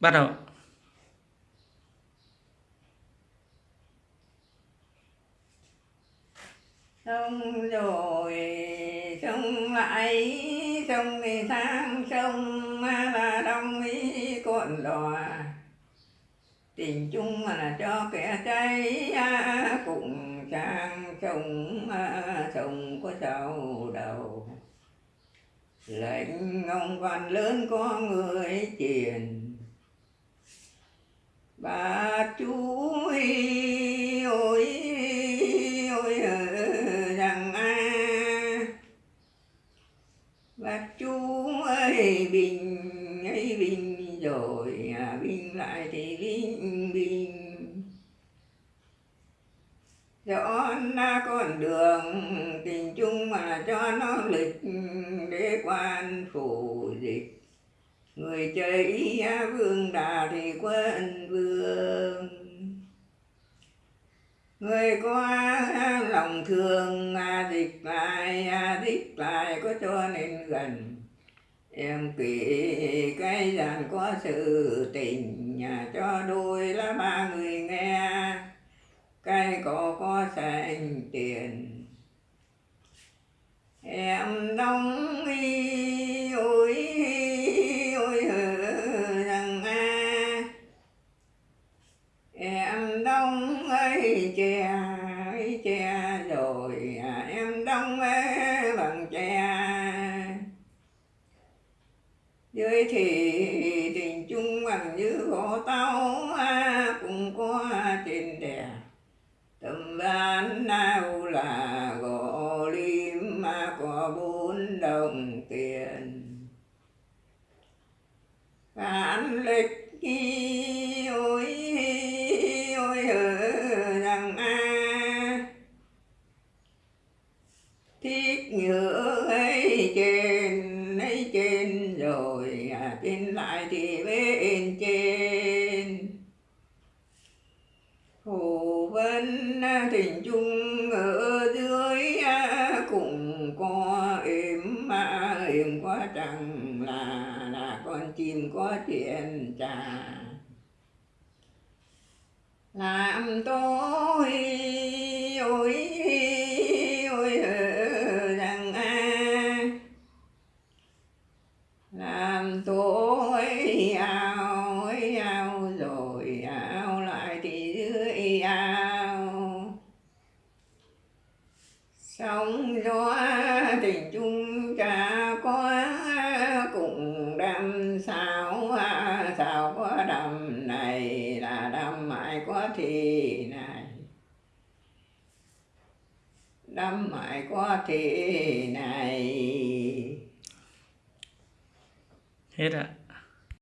bắt đầu. Sông rồi sông lại sông thì tháng sông là đông ý cuộn đò tình chung mà là cho kẻ cháy à, cùng sang sông sông có sầu đầu lệnh ông văn lớn có người truyền bà chú ơi ôi ờ, rằng a. Bà chú ơi bình ấy bình rồi à, bình lại thì bình bình. Cho nó con đường tình chung mà cho nó lịch để quan phủ dịch. Người chơi à, vương đà thì người có lòng thương à, dịch lại à, dịch lại có cho nên gần. Em kể cái rằng có sự tình nhà cho đôi là ba người nghe. Cái có có sành tiền. Em đông y dưới thì tình chung bằng như gỗ tao cũng có trên đè. Tầm ban nào là gỗ lim, mà có bốn đồng tiền. Phản lịch khi ôi ôi rằng a. Thiết nhựa hay chê in lại thì bên trên. Hồ Vân à, tình chung ở dưới à, cũng có êm mà êm quá chẳng là là con chim có chuyện trà. Làm tôi mại mãi có thì này. Đâm mãi có thì này. Hết ạ.